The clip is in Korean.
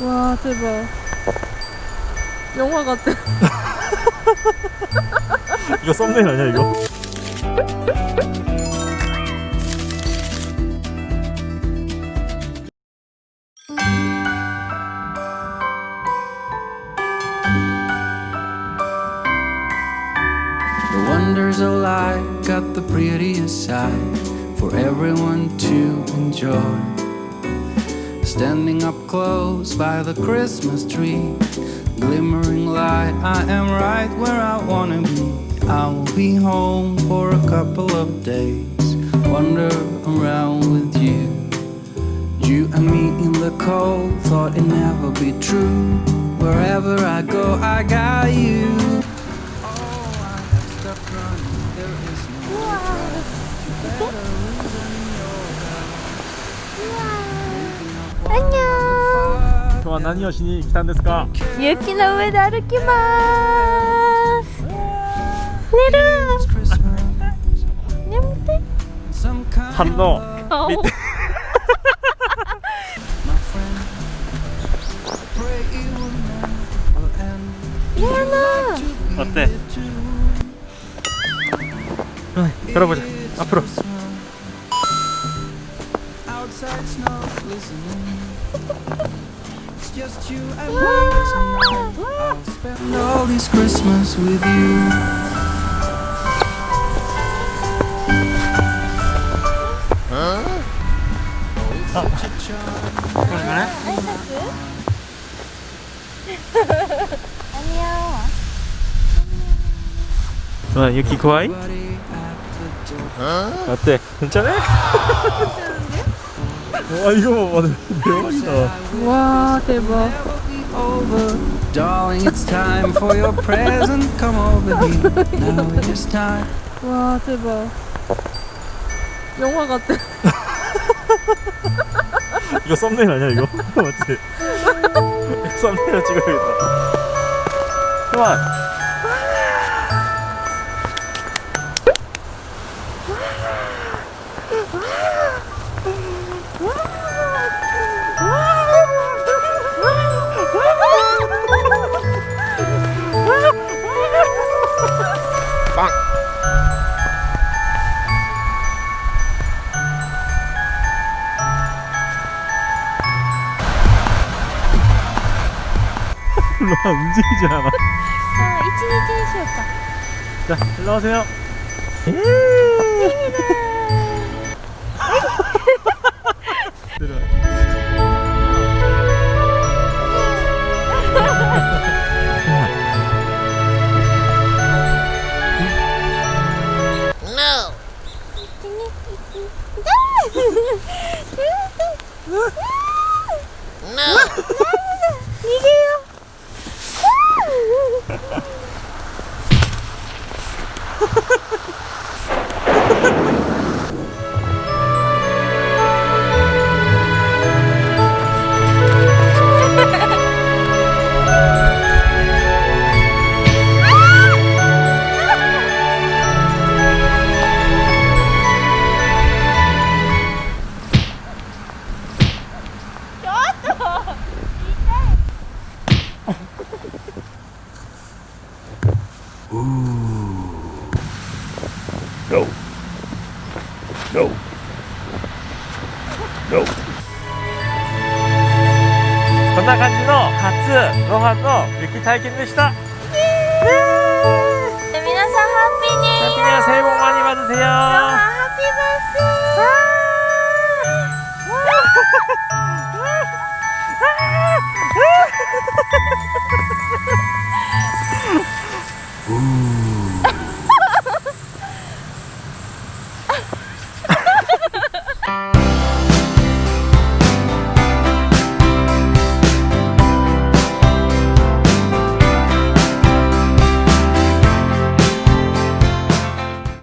와 대박 영화 같아 이거 썸네일 아니야 이거? The wonders of life got the prettiest side for everyone to enjoy. Standing up close by the Christmas tree, glimmering light, I am right where I wanna be. I will be home for a couple of days, wander around with you. You and me in the cold, thought it never be true. Wherever I go, I got you. は何をしに来たんですか？雪の上で歩きます。寝る。て。反応。顔。嫌な 待って、ボじゃ、プロ。listening. It's just you and me tonight. I'll spend all this Christmas with you. Oh, it's such a charm. 그러네? 안녕 와 유키 고아이? Buddy at the door. 어때? 괜찮아? 와 이거 봐 대박이다 와 대박. Darling, it's time for your present. Come over here. Now it is time. 와 대박 영화 같아 이거 썸네일 아니야 이거? 맞지? 썸네일 찍어야겠다 그만 일로 와 움직이지 않아 아 이치니치 쉬었다 자 일로 오세요 No! Ha ha ha! No. No. こんな感じの初ロハンの雪体験でした。 네, 皆さんハッピーニューイヤー 하피니아 새해 복 많이 받으세요. 하피 버스데이